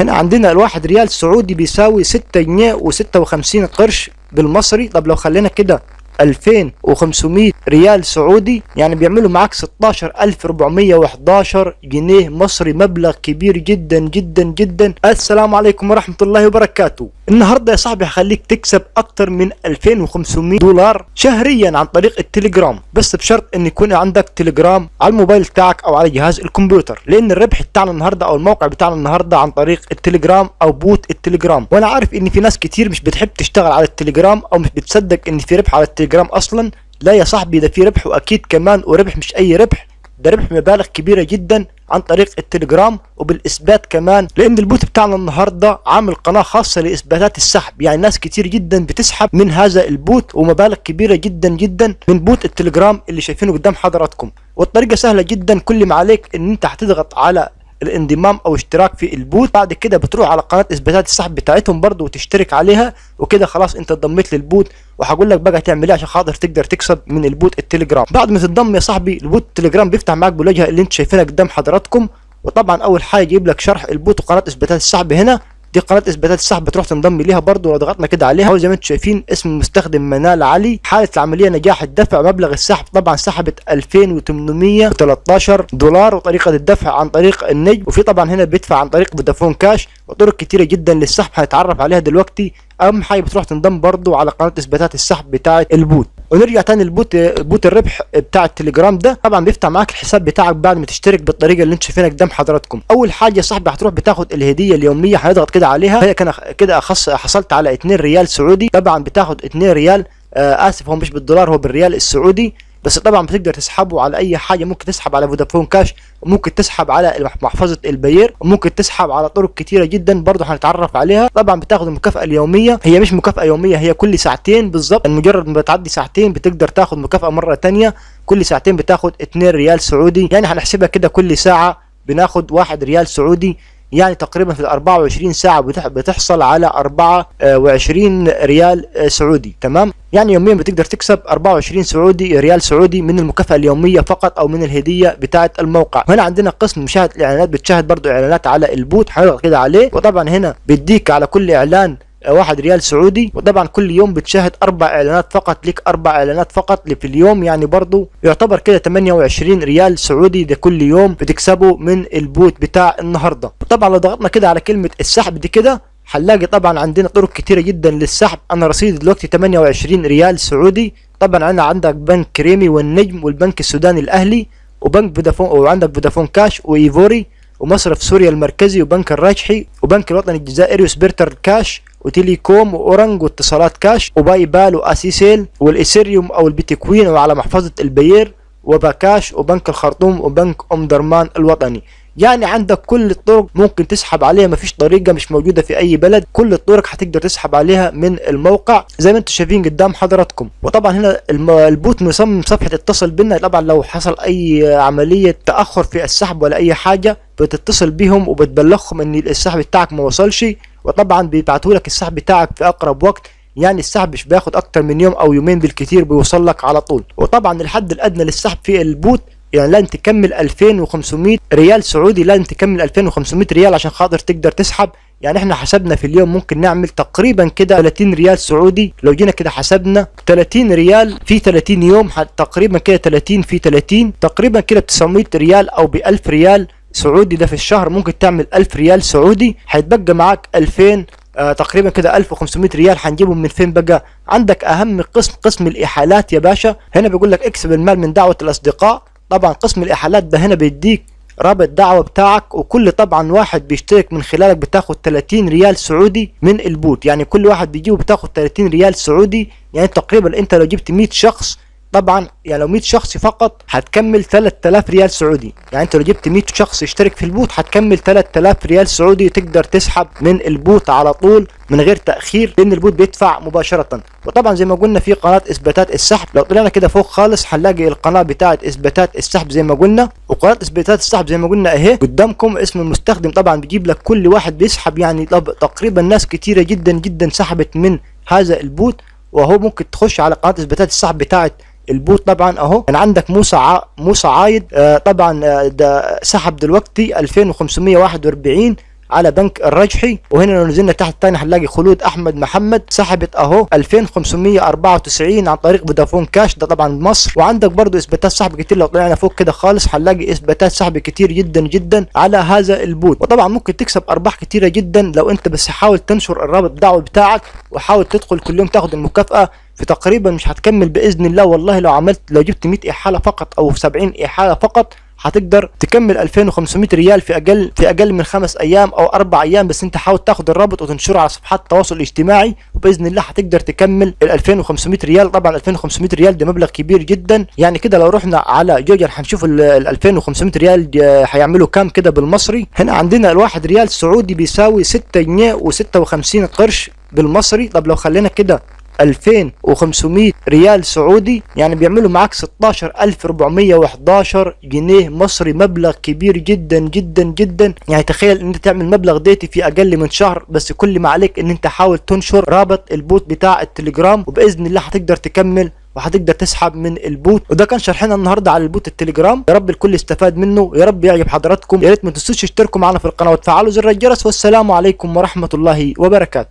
هنا عندنا الواحد ريال سعودي بيساوي 6 جنيه و56 قرش بالمصري. طب لو خلينا كده 2500 ريال سعودي يعني بيعملوا معاك 16411 جنيه مصري مبلغ كبير جدا جدا جدا. السلام عليكم ورحمة الله وبركاته. النهاردة يا صاحبي هخليك تكسب أكتر من 2500 دولار شهريا عن طريق التليجرام. بس بشرط إن يكون عندك تليجرام على الموبايل بتاعك أو على جهاز الكمبيوتر. لأن الربح بتاعنا النهاردة أو الموقع بتاعنا النهاردة عن طريق التليجرام أو بوت التليجرام. وأنا عارف إن في ناس كتير مش بتحب تشتغل على التليجرام أو مش بتصدق إن في ربح على التليجرام أصلا. لا يا صاحبي ده في ربح وأكيد كمان وربح مش أي ربح. ده ربح مبالغ كبيرة جدا. عن طريق التليجرام وبالإثبات كمان لأن البوت بتاعنا النهارده عامل قناة خاصة لإثباتات السحب. يعني ناس كتير جدا بتسحب من هذا البوت ومبالغ كبيرة جدا جدا من بوت التليجرام اللي شايفينه قدام حضراتكم. والطريقة سهلة جدا كل ما عليك إن أنت هتضغط على الانضمام أو اشتراك في البوت. بعد كده بتروح على قناة إثباتات السحب بتاعتهم برضو وتشترك عليها وكده خلاص أنت انضميت للبوت. وهقول لك بقى تعمل إيه عشان خاطر تقدر تكسب من البوت التليجرام. بعد ما تنضم يا صاحبي البوت التليجرام بيفتح معاك بالواجهه اللي أنت شايفينها قدام حضراتكم. وطبعا أول حاجة يجيب لك شرح البوت وقناة إثباتات السحب هنا. دي قناة إثباتات السحب بتروح تنضم ليها برضه لو ضغطنا كده عليها. زي ما أنتم شايفين اسم المستخدم منال علي. حالة العملية نجاح الدفع مبلغ السحب طبعا سحبت 2813 دولار وطريقة الدفع عن طريق النجم. وفي طبعا هنا بيدفع عن طريق فودافون كاش. وطرق كتيرة جدا للسحب هنتعرف عليها دلوقتي. أهم حاجة بتروح تنضم برضه على قناة إثباتات السحب بتاعه البوت. ونرجع تاني للبوت بوت الربح بتاع التليجرام ده. طبعا بيفتح معاك الحساب بتاعك بعد ما تشترك بالطريقة اللي انت شايفينها قدام حضراتكم. أول حاجة يا صاحبي هتروح بتاخد الهدية اليومية هنضغط كده عليها. هي كان كده اخص حصلت على 2 ريال سعودي. طبعا بتاخد 2 ريال آه آسف هو مش بالدولار هو بالريال السعودي. بس طبعا بتقدر تسحبه على أي حاجة. ممكن تسحب على فودافون كاش وممكن تسحب على محفظة البير وممكن تسحب على طرق كتيرة جدا برضه هنتعرف عليها. طبعا بتاخد المكافاه اليومية. هي مش مكافأة يومية هي كل ساعتين بالظبط مجرد ما بتعدي ساعتين بتقدر تاخد مكافأة مرة ثانية كل ساعتين بتاخد 2 ريال سعودي. يعني هنحسبها كده كل ساعة بناخد 1 ريال سعودي. يعني تقريبا في ال 24 ساعة بتحصل على 24 ريال سعودي تمام؟ يعني يوميا بتقدر تكسب 24 سعودي ريال سعودي من المكافأة اليومية فقط أو من الهدية بتاعة الموقع. هنا عندنا قسم مشاهدة الإعلانات بتشاهد برضو إعلانات على البوت هنضغط كده عليه. وطبعا هنا بيديك على كل إعلان واحد ريال سعودي وطبعا كل يوم بتشاهد أربع إعلانات فقط لك أربع إعلانات فقط في اليوم يعني برضو يعتبر كده 28 ريال سعودي ده كل يوم بتكسبه من البوت بتاع النهارده. طبعا لو ضغطنا كده على كلمة السحب دي كده هنلاقي طبعا عندنا طرق كتيرة جدا للسحب. أنا رصيدي دلوقتي 28 ريال سعودي طبعا أنا عندك بنك كريمي والنجم والبنك السوداني الأهلي وبنك فودافون وعندك فودافون كاش وفوري ومصرف سوريا المركزي وبنك الراجحي وبنك الوطني الجزائري وسيريتل كاش وتيليكوم واورنج واتصالات كاش وباي بال وآسياسيل والإيثيريوم أو البيتكوين وعلى محفظة البير وباكاش وبنك الخرطوم وبنك أم درمان الوطني. يعني عندك كل الطرق ممكن تسحب عليها مفيش طريقة مش موجودة في أي بلد. كل الطرق هتقدر تسحب عليها من الموقع. زي ما أنتم شايفين قدام حضراتكم. وطبعا هنا البوت مصمم صفحة اتصل بنا. طبعا لو حصل أي عملية تأخر في السحب ولا أي حاجة بتتصل بيهم وبتبلغهم إن السحب بتاعك ما وصلش. وطبعا بيبعتوا لك السحب بتاعك في أقرب وقت. يعني السحب مش بياخد أكتر من يوم أو يومين بالكتير بيوصل لك على طول. وطبعا الحد الأدنى للسحب في البوت يعني لازم تكمل 2500 ريال سعودي لازم تكمل 2500 ريال عشان خاطر تقدر تسحب. يعني إحنا حسبنا في اليوم ممكن نعمل تقريبا كده 30 ريال سعودي. لو جينا كده حسبنا 30 ريال في 30 يوم تقريبا كده 30 في 30 تقريبا كده ب 900 ريال أو ب 1000 ريال. سعودي ده في الشهر ممكن تعمل 1000 ريال سعودي هيتبقى معاك 2000 آه تقريبا كده 1500 ريال هنجيبهم من فين بقى؟ عندك أهم قسم قسم الإحالات يا باشا هنا بيقول لك اكسب المال من دعوة الأصدقاء طبعا قسم الإحالات ده هنا بيديك رابط دعوة بتاعك وكل طبعا واحد بيشترك من خلالك بتاخد 30 ريال سعودي من البوت يعني كل واحد بيجيبه بتاخد 30 ريال سعودي يعني تقريبا انت لو جبت 100 شخص طبعا يعني لو 100 شخص فقط هتكمل 3000 ريال سعودي. يعني انت لو جبت 100 شخص يشترك في البوت هتكمل 3000 ريال سعودي تقدر تسحب من البوت على طول من غير تأخير لأن البوت بيدفع مباشرة. وطبعا زي ما قلنا في قناة إثباتات السحب لو طلعنا كده فوق خالص هنلاقي القناة بتاعه إثباتات السحب زي ما قلنا. وقناة إثباتات السحب زي ما قلنا اهي قدامكم اسم المستخدم طبعا بيجيب لك كل واحد بيسحب. يعني تقريبا ناس كتيرة جدا جدا سحبت من هذا البوت وهو ممكن تخش على قناة إثباتات السحب بتاعه البوت طبعا أهو. كان عندك موسى ع... موسى عايد. آه طبعا آه ده سحب دلوقتي 2541 على بنك الرجحي وهنا لو نزلنا تحت تاني هنلاقي خلود أحمد محمد سحبت أهو 2594 عن طريق فودافون كاش ده طبعا مصر. وعندك برضو إثباتات سحب كتير لو طلعنا فوق كده خالص هنلاقي إثباتات سحب كتير جدا جدا على هذا البوت. وطبعا ممكن تكسب أرباح كتيرة جدا لو أنت بس حاول تنشر الرابط الدعوي بتاعك وحاول تدخل كل يوم تاخد المكافأة في تقريبا مش هتكمل بإذن الله والله لو عملت لو جبت 100 إحالة فقط أو 70 إحالة فقط هتقدر تكمل 2500 ريال في أقل في أقل من خمس أيام أو أربع أيام بس أنت حاول تاخد الرابط وتنشره على صفحات التواصل الاجتماعي وبإذن الله هتقدر تكمل ال 2500 ريال. طبعا 2500 ريال ده مبلغ كبير جدا. يعني كده لو رحنا على جوجل هنشوف ال 2500 ريال هيعملوا كام كده بالمصري. هنا عندنا الواحد ريال سعودي بيساوي 6 جنيه و56 قرش بالمصري. طب لو خلينا كده 2500 ريال سعودي يعني بيعملوا معاك 16411 جنيه مصري مبلغ كبير جدا جدا جدا. يعني تخيل إن أنت تعمل مبلغ ديتي في أقل من شهر بس كل ما عليك إن أنت حاول تنشر رابط البوت بتاع التليجرام وبإذن الله هتقدر تكمل وهتقدر تسحب من البوت. وده كان شرحنا النهارده على البوت التليجرام. يا رب الكل استفاد منه يا رب يعجب حضراتكم. يا ريت ما تنسوش تشتركوا معنا في القناة وتفعلوا زر الجرس. والسلام عليكم ورحمة الله وبركاته.